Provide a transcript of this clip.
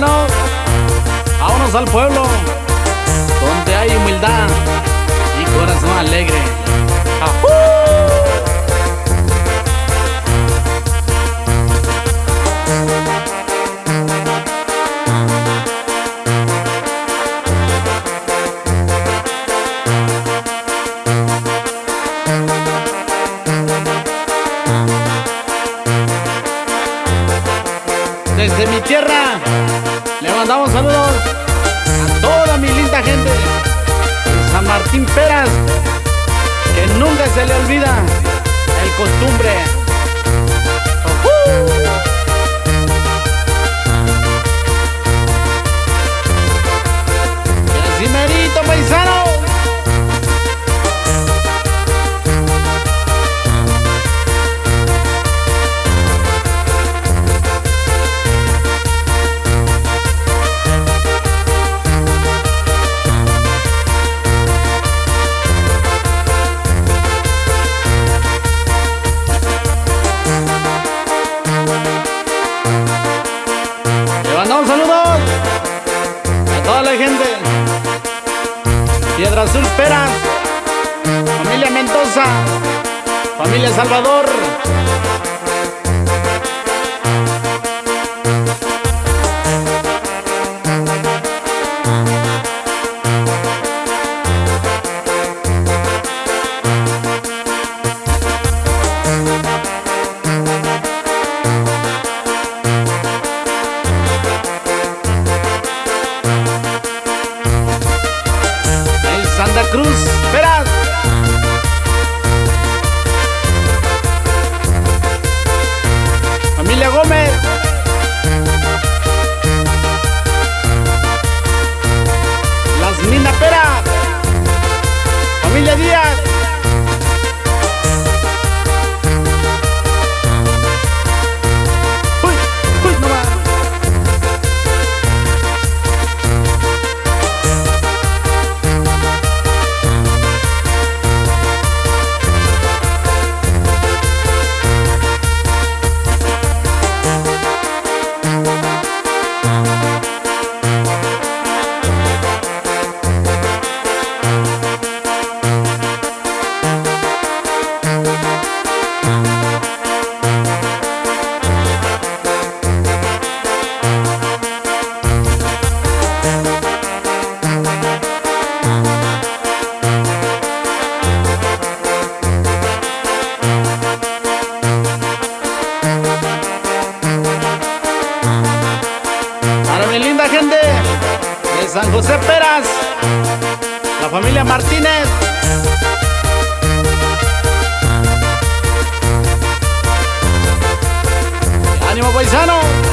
Vamos al pueblo donde hay humildad y corazón alegre. Desde mi tierra le mandamos saludos a toda mi linda gente de San Martín Peras, que nunca se le olvida el costumbre. Toda la gente. Piedra Azul Peras, familia Mendoza, familia Salvador. Cruz Peras. Familia Gómez. Las Mina Peras. Familia Díaz. San José Peras, la familia Martínez. ¡Ánimo paisano!